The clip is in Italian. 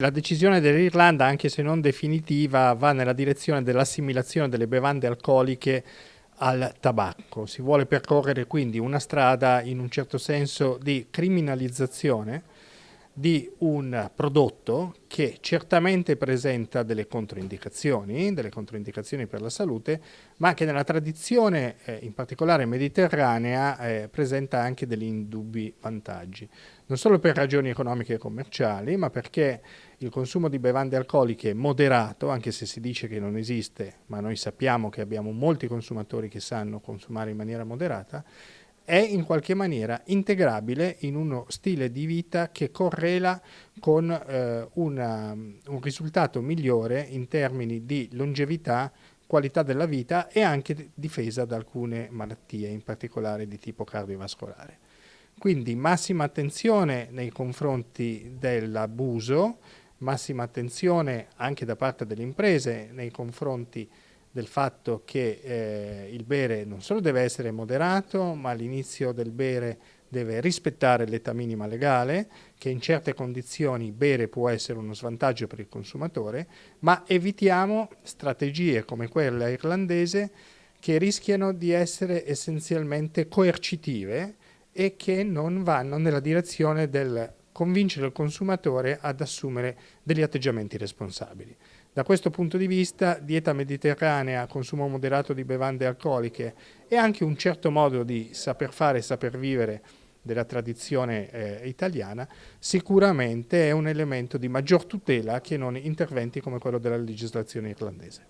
La decisione dell'Irlanda, anche se non definitiva, va nella direzione dell'assimilazione delle bevande alcoliche al tabacco. Si vuole percorrere quindi una strada in un certo senso di criminalizzazione di un prodotto che certamente presenta delle controindicazioni, delle controindicazioni per la salute, ma che nella tradizione, eh, in particolare mediterranea, eh, presenta anche degli indubbi vantaggi. Non solo per ragioni economiche e commerciali, ma perché il consumo di bevande alcoliche moderato, anche se si dice che non esiste, ma noi sappiamo che abbiamo molti consumatori che sanno consumare in maniera moderata, è in qualche maniera integrabile in uno stile di vita che correla con eh, una, un risultato migliore in termini di longevità, qualità della vita e anche difesa da alcune malattie, in particolare di tipo cardiovascolare. Quindi massima attenzione nei confronti dell'abuso, massima attenzione anche da parte delle imprese nei confronti del fatto che eh, il bere non solo deve essere moderato, ma all'inizio del bere deve rispettare l'età minima legale, che in certe condizioni bere può essere uno svantaggio per il consumatore, ma evitiamo strategie come quella irlandese che rischiano di essere essenzialmente coercitive e che non vanno nella direzione del convincere il consumatore ad assumere degli atteggiamenti responsabili. Da questo punto di vista, dieta mediterranea, consumo moderato di bevande alcoliche e anche un certo modo di saper fare e saper vivere della tradizione eh, italiana, sicuramente è un elemento di maggior tutela che non interventi come quello della legislazione irlandese.